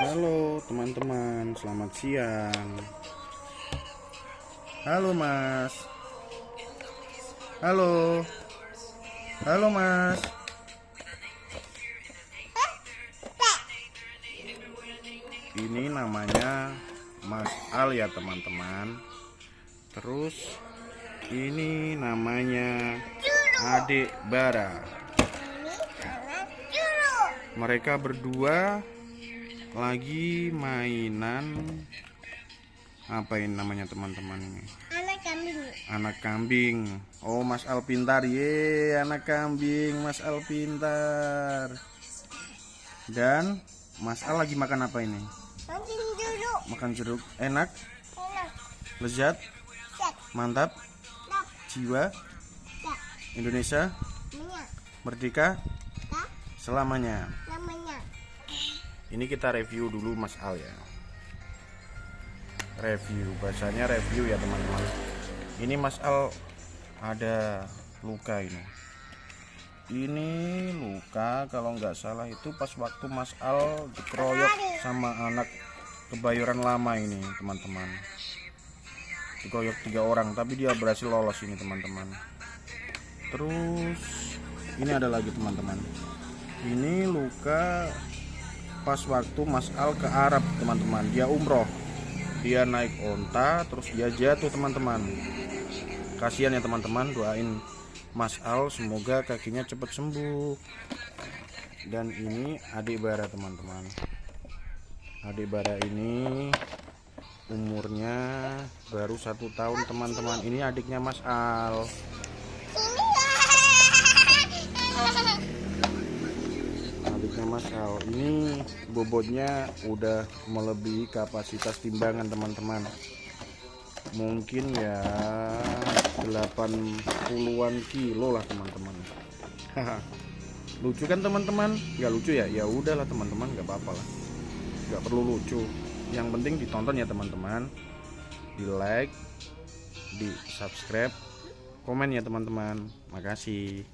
Halo teman-teman, selamat siang. Halo Mas. Halo. Halo Mas. Ini namanya Mas Al ya teman-teman. Terus ini namanya Adik Bara. Mereka berdua lagi mainan. Apa ini namanya teman-teman ini? Anak kambing. Anak kambing. Oh Mas Al pintar ye anak kambing Mas Al pintar dan Mas Al lagi makan apa ini? Nanti dulu makan jeruk. Enak? Enak. Lezat? Set mantap? Tak jiwa? Tak Indonesia? Minyak. Merdeka? Tak selamanya ini kita review dulu Mas Al ya. Review bahasanya review ya teman-teman. Ini Mas Al ada luka ini. Ini luka kalau nggak salah itu pas waktu Mas Al dikeroyok sama anak kebayoran lama ini teman-teman. Dikeroyok tiga orang tapi dia berhasil lolos ini teman-teman. Terus ini ada lagi teman-teman. Ini luka pas waktu Mas Al ke Arab teman-teman. Dia umroh. Dia naik onta terus dia jatuh teman-teman. Kasihan ya teman-teman. Doain Mas Al semoga kakinya cepat sembuh. Dan ini adik bara teman-teman. Adik bara ini umurnya baru satu tahun teman-teman. Ini adiknya Mas Al ini bobotnya udah melebihi kapasitas timbangan teman-teman. Mungkin ya 80-an kilo lah teman-teman. Lucu kan teman-teman? Nggak lucu ya? Ya udahlah teman-teman nggak apa-apa lah. Nggak perlu lucu. Yang penting ditonton ya teman-teman. Di like di subscribe komen ya teman-teman. Makasih